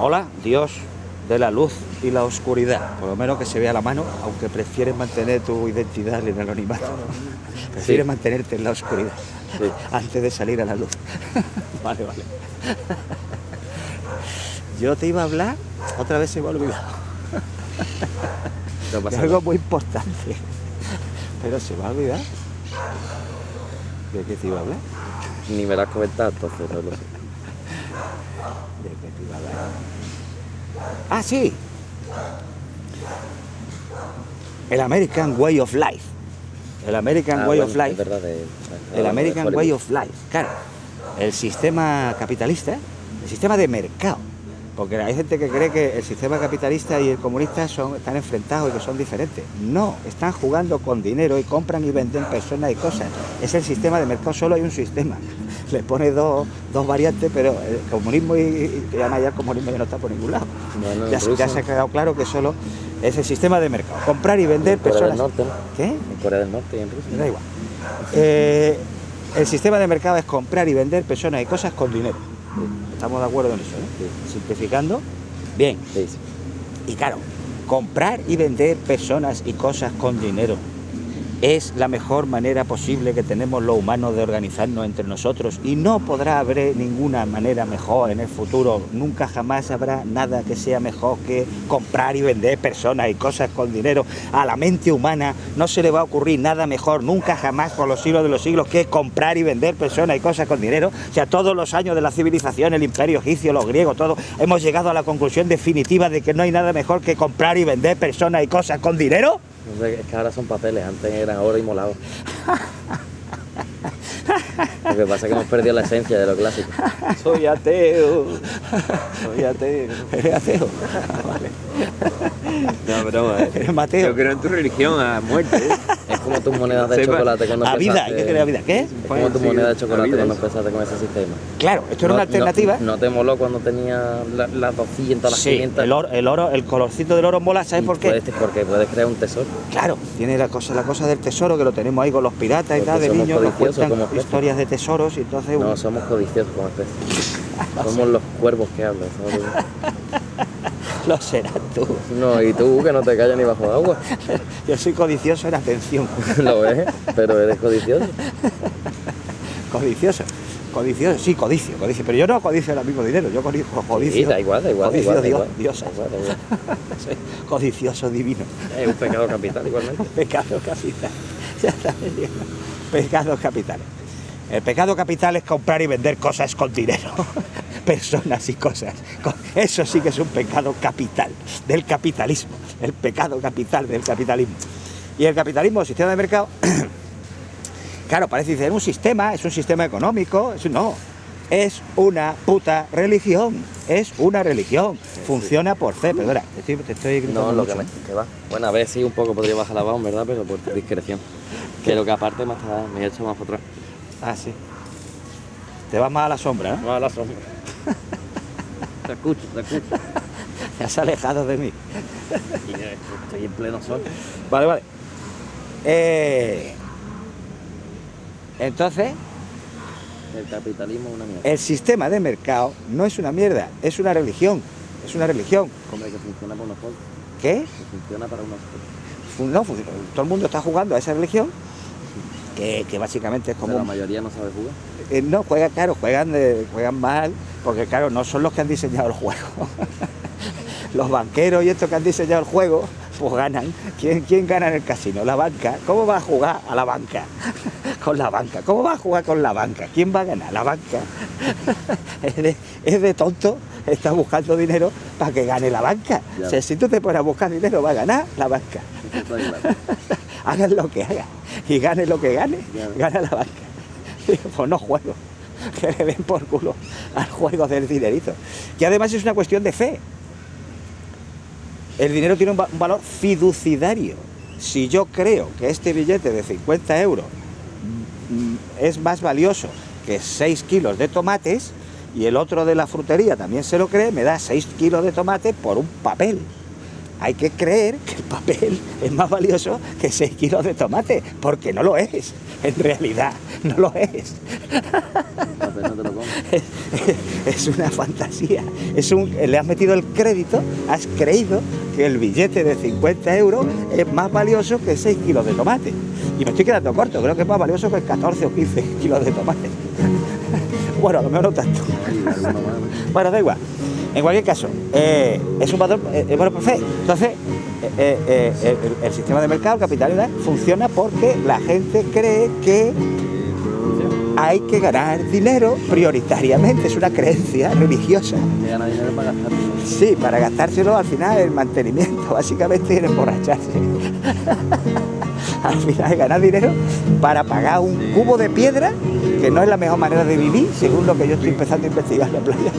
Hola, Dios de la luz y la oscuridad. Por lo menos que se vea la mano, aunque prefieres mantener tu identidad en el anonimato. Prefieres mantenerte en la oscuridad antes de salir a la luz. vale, vale. Yo te iba a hablar, otra vez se me ha olvidado. No de algo muy importante. Pero se me ha olvidado. ¿De qué te iba a hablar? Ni me lo has comentado, entonces no lo sé. ¿De qué te iba a hablar? Ah, sí. El American Way of Life. El American Ah, Way bueno, of Life. verdad, de- El American. Way of Life. Claro. El sistema capitalista, el sistema de mercado. Porque hay gente que cree que el sistema capitalista y el comunista son, están enfrentados y que son diferentes. No, están jugando con dinero y compran y venden personas y cosas. Es el sistema de mercado, solo hay un sistema. Le pone dos, dos variantes, pero el comunismo y, y, y además ya el comunismo ya no está por ningún lado. Bueno, Ya, se- ya Rusia. se ha quedado claro que solo es el sistema de mercado. Comprar y vender En Corea personas. del Norte, ¿no? ¿Qué? En Corea del Norte y en Rusia. da igual. Eh, el sistema de mercado es comprar y vender personas y cosas con dinero. Estamos de acuerdo en eso, ¿no? Simplificando. Bien. Sí. Y claro, comprar y vender personas y cosas con dinero es la mejor manera posible que tenemos los humanos de organizarnos entre nosotros y no podrá haber ninguna manera mejor en el futuro. Nunca jamás habrá nada que sea mejor que comprar y vender personas y cosas con dinero. A la mente humana no se le va a ocurrir nada mejor nunca jamás por los siglos de los siglos que comprar y vender personas y cosas con dinero. O sea, todos los años de la civilización, el imperio egipcio, los griegos, todo, hemos llegado a la conclusión definitiva de que no hay nada mejor que comprar y vender personas y cosas con dinero. Es que ahora son papeles, antes eran oro y molado. Lo que pasa es que hemos perdido la esencia de lo clásico. Soy ateo. Soy ateo. ¿Eres ateo? Vale. No, broma, ¿eh? ¿Eres Mateo? Yo creo en tu religión a muerte. ¿eh? Es como tus monedas de Sepa. chocolate cuando A vida, empezaste- ¿qué crees, a vida? ¿Qué? Es como tu Sí, moneda de chocolate cuando empezaste con ese sistema. Claro, esto era No- una alternativa. No, no te moló cuando tenía la- las 200, las sí, 500. el oro, el oro, el colorcito del oro mola, ¿sabes Y por qué? puedes- porque puedes crear un tesoro. Claro, tiene la cosa, la cosa del tesoro que lo tenemos ahí con los piratas y Porque tal, de somos niños, nos codiciosos cuentan como historias de tesoros y entonces No, uno- somos codiciosos como especie. Somos los cuervos que hablan. lo serás tú. No, y tú que no te callas ni bajo agua. Yo soy codicioso en atención. Lo ves, pero eres codicioso. Codicioso. Codicioso, sí, codicio, codicio. Pero yo no codicio el mismo dinero, yo codicio. codicio Sí, da igual, da igual, da codicio da Dios, igual. diosa. Da igual, da igual. Soy codicioso divino. Es un pecado capital igualmente. Pecado capital. Ya está bien. Pecados capitales. El pecado capital es comprar y vender cosas con dinero. Personas y cosas. Eso sí que es un pecado capital del capitalismo. El pecado capital del capitalismo. Y el capitalismo, el sistema de mercado, claro, parece ser un sistema, es un sistema económico. es- no, es una puta religión. Es una religión. Funciona por fe. Perdona, te estoy, te estoy No, lo que, me, que va. Bueno, a ver si un poco podría bajar la voz, ¿verdad? Pero por discreción. Que lo que aparte me, está, me he hecho más atrás. Ah, sí. Te vas más a la sombra, ¿no? No a la sombra. Te escucho, te escucho. Te has alejado de mí. Estoy en pleno sol. Vale, vale. Eh, entonces, El capitalismo es una mierda. el sistema de mercado no es una mierda, es una religión. Es una religión. Hombre, que funciona para unos pocos. ¿Qué? Que funciona para unos pocos. No, funciona. todo el mundo está jugando a esa religión, que, que básicamente es como... la mayoría no sabe jugar. Eh, no, juegan, claro, juegan, de- juegan mal, porque claro, no son los que han diseñado el juego. los banqueros y estos que han diseñado el juego, pues ganan. ¿Quién, ¿Quién gana en el casino? La banca. ¿Cómo va a jugar a la banca? con la banca. ¿Cómo va a jugar con la banca? ¿Quién va a ganar? La banca. es, de, es de tonto, está buscando dinero para que gane la banca. Ya. O sea, si tú te pones a buscar dinero, va a ganar la banca. Hagan lo que hagan y gane lo que gane, gana la banca. Digo, Pues no juego, que le den por culo al juego del dinerito. Que además es una cuestión de fe. El dinero tiene un, va- un valor fiduciario. Si yo creo que este billete de 50 euros mm, es más valioso que 6 kilos de tomates y el otro de la frutería también se lo cree, me da 6 kilos de tomate por un papel. Hay que creer que el papel es más valioso que 6 kilos de tomate, porque no lo es, en realidad, no lo es. Es una fantasía. Es un, le has metido el crédito, has creído que el billete de 50 euros es más valioso que 6 kilos de tomate. Y me estoy quedando corto, creo que es más valioso que 14 o 15 kilos de tomate. Bueno, a lo mejor tanto. Bueno, da igual. En cualquier caso, eh, es un patrón, eh, eh, bueno. Entonces, eh, eh, el, sistema de mercado, el capitalidad, funciona porque la gente cree que hay que ganar dinero prioritariamente. Es una creencia religiosa. Que gana dinero para gastar. Sí, para gastárselo al final en mantenimiento, básicamente en emborracharse. al final ganar dinero para pagar un cubo de piedra, que no es la mejor manera de vivir, según lo que yo estoy empezando a investigar en la playa.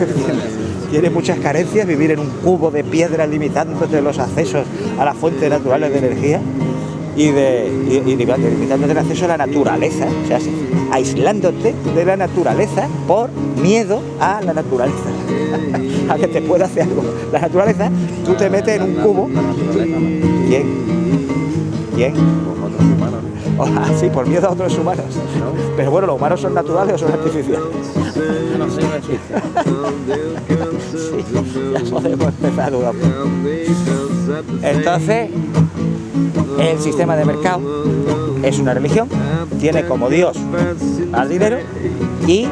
Tiene muchas carencias vivir en un cubo de piedra limitándote los accesos a las fuentes naturales de energía y, de, y, y limitándote el acceso a la naturaleza, o sea, aislándote de la naturaleza por miedo a la naturaleza, a que te pueda hacer algo. La naturaleza, tú te metes en un cubo. ¿quién? ¿Quién? Otros humanos. ¿no? Ah, sí, por miedo a otros humanos. ¿No? Pero bueno, ¿los humanos son naturales o son artificiales? Sí, ya podemos empezar a dudar. Entonces, el sistema de mercado es una religión, tiene como Dios al dinero y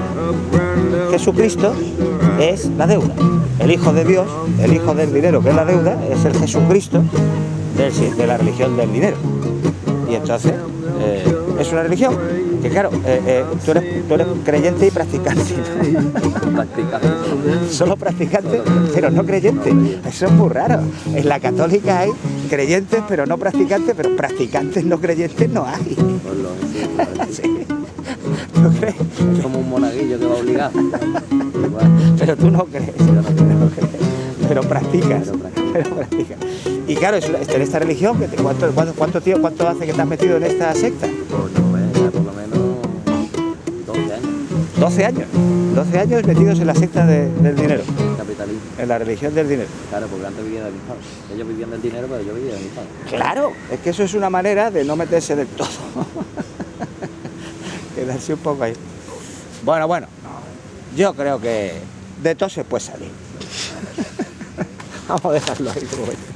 Jesucristo es la deuda. El Hijo de Dios, el Hijo del dinero que es la deuda, es el Jesucristo de la religión del dinero. Y entonces eh, es una religión que claro, eh, eh, tú, eres, tú eres creyente y practicante. ¿no? Solo practicantes, pero no creyentes. Eso es muy raro. En la católica hay creyentes, pero no practicantes, pero practicantes no creyentes no hay. Sí. ¿Tú crees? Es como un monaguillo que va obligado. Pero tú no crees. Pero practicas. Pero practicas. Y claro, es una- en esta religión, ¿cuánto, cuánto, cuánto, tío, ¿cuánto hace que te has metido en esta secta? Pues no ves, ya por lo menos 12 años. 12 años. 12 años metidos en la secta de- del dinero, Capitalismo. en la religión del dinero. Claro, porque antes vivía de mis padres. Ellos vivían del dinero, pero yo vivía de mis padres. Claro, es que eso es una manera de no meterse del todo. Quedarse un poco ahí. Bueno, bueno, yo creo que de todo se puede salir. Vamos a dejarlo ahí como.